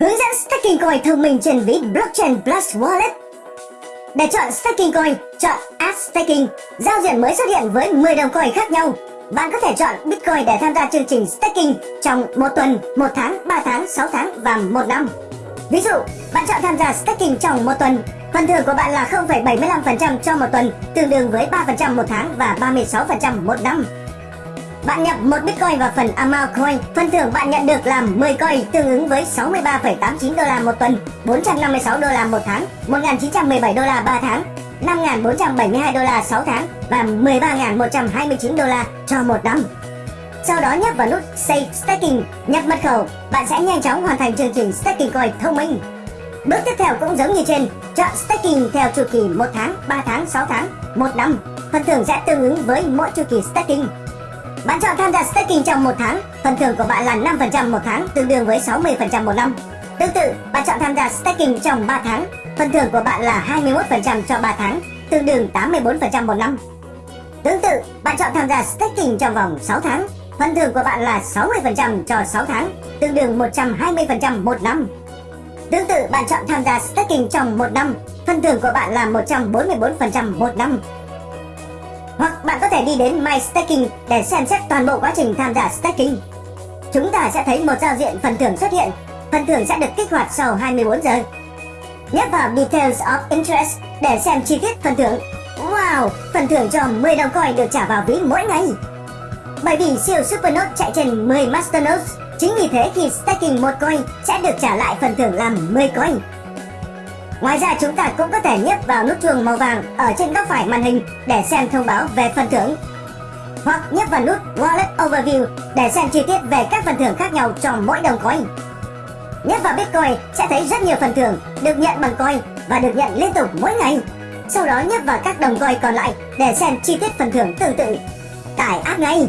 Hướng dẫn staking coin thông minh trên ví blockchain plus wallet. Để chọn staking coin, chọn Add Staking. Giao diện mới xuất hiện với 10 đồng coin khác nhau. Bạn có thể chọn Bitcoin để tham gia chương trình staking trong một tuần, một tháng, 3 tháng, 6 tháng và một năm. Ví dụ, bạn chọn tham gia staking trong một tuần, phần thưởng của bạn là 0,75% cho một tuần, tương đương với 3% một tháng và 36% một năm. Bạn nhập một Bitcoin vào phần Amount Coin, phần thưởng bạn nhận được là 10 coin tương ứng với 63,89 đô la một tuần, 456 đô la một tháng, 1917 đô la 3 tháng, 5.472 đô la 6 tháng và 13.129 đô la cho một năm. Sau đó nhấp vào nút Save Staking, nhập mật khẩu, bạn sẽ nhanh chóng hoàn thành chương trình Staking Coin thông minh. Bước tiếp theo cũng giống như trên, chọn Staking theo chu kỳ 1 tháng, 3 tháng, 6 tháng, 1 năm. Phần thưởng sẽ tương ứng với mỗi chu kỳ Staking. Bạn chọn tham gia staking trong một tháng, phần thưởng của bạn là 5% một tháng, tương đương với 60% một năm. Tương tự, bạn chọn tham gia staking trong 3 tháng, phần thưởng của bạn là 21% cho 3 tháng, tương đương 84% một năm. Tương tự, bạn chọn tham gia staking trong vòng 6 tháng, phần thưởng của bạn là 60% cho 6 tháng, tương đương 120% một năm. Tương tự, bạn chọn tham gia staking trong 1 năm, phần thưởng của bạn là 144% một năm, hoặc bạn có thể đi đến My Staking để xem xét toàn bộ quá trình tham gia staking. Chúng ta sẽ thấy một giao diện phần thưởng xuất hiện. Phần thưởng sẽ được kích hoạt sau 24 giờ. Nhấp vào Details of Interest để xem chi tiết phần thưởng. Wow, phần thưởng cho 10 đồng coin được trả vào ví mỗi ngày. Bởi vì siêu Supernode chạy trên 10 Masternodes, chính vì thế khi staking một coin sẽ được trả lại phần thưởng làm 10 coin. Ngoài ra chúng ta cũng có thể nhấp vào nút chuông màu vàng ở trên góc phải màn hình để xem thông báo về phần thưởng. Hoặc nhấp vào nút Wallet Overview để xem chi tiết về các phần thưởng khác nhau cho mỗi đồng coin. Nhấp vào Bitcoin sẽ thấy rất nhiều phần thưởng được nhận bằng coin và được nhận liên tục mỗi ngày. Sau đó nhấp vào các đồng coin còn lại để xem chi tiết phần thưởng tương tự. Tải app ngay!